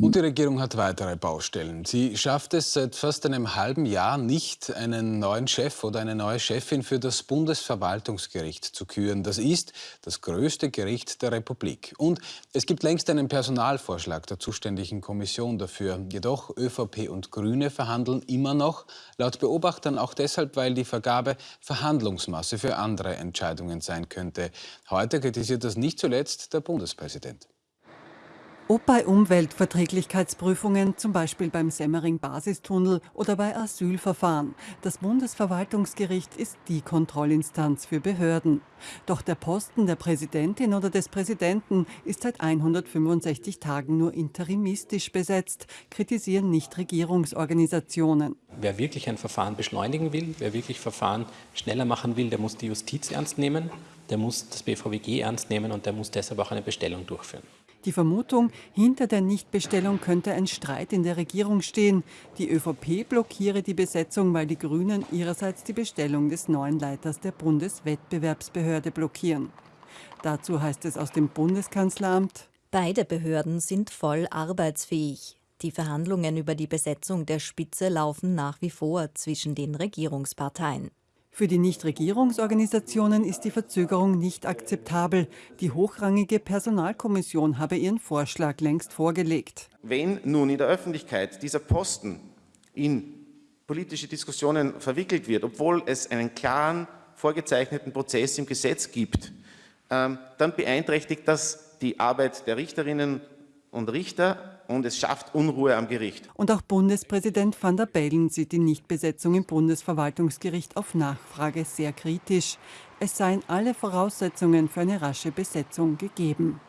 Und die Regierung hat weitere Baustellen. Sie schafft es seit fast einem halben Jahr nicht, einen neuen Chef oder eine neue Chefin für das Bundesverwaltungsgericht zu küren. Das ist das größte Gericht der Republik. Und es gibt längst einen Personalvorschlag der zuständigen Kommission dafür. Jedoch ÖVP und Grüne verhandeln immer noch, laut Beobachtern auch deshalb, weil die Vergabe Verhandlungsmasse für andere Entscheidungen sein könnte. Heute kritisiert das nicht zuletzt der Bundespräsident. Ob bei Umweltverträglichkeitsprüfungen, zum Beispiel beim Semmering-Basistunnel oder bei Asylverfahren, das Bundesverwaltungsgericht ist die Kontrollinstanz für Behörden. Doch der Posten der Präsidentin oder des Präsidenten ist seit 165 Tagen nur interimistisch besetzt, kritisieren Nichtregierungsorganisationen. Wer wirklich ein Verfahren beschleunigen will, wer wirklich Verfahren schneller machen will, der muss die Justiz ernst nehmen, der muss das BVWG ernst nehmen und der muss deshalb auch eine Bestellung durchführen. Die Vermutung, hinter der Nichtbestellung könnte ein Streit in der Regierung stehen. Die ÖVP blockiere die Besetzung, weil die Grünen ihrerseits die Bestellung des neuen Leiters der Bundeswettbewerbsbehörde blockieren. Dazu heißt es aus dem Bundeskanzleramt, Beide Behörden sind voll arbeitsfähig. Die Verhandlungen über die Besetzung der Spitze laufen nach wie vor zwischen den Regierungsparteien. Für die Nichtregierungsorganisationen ist die Verzögerung nicht akzeptabel. Die hochrangige Personalkommission habe ihren Vorschlag längst vorgelegt. Wenn nun in der Öffentlichkeit dieser Posten in politische Diskussionen verwickelt wird, obwohl es einen klaren, vorgezeichneten Prozess im Gesetz gibt, ähm, dann beeinträchtigt das die Arbeit der Richterinnen und Richter und es schafft Unruhe am Gericht. Und auch Bundespräsident van der Bellen sieht die Nichtbesetzung im Bundesverwaltungsgericht auf Nachfrage sehr kritisch. Es seien alle Voraussetzungen für eine rasche Besetzung gegeben.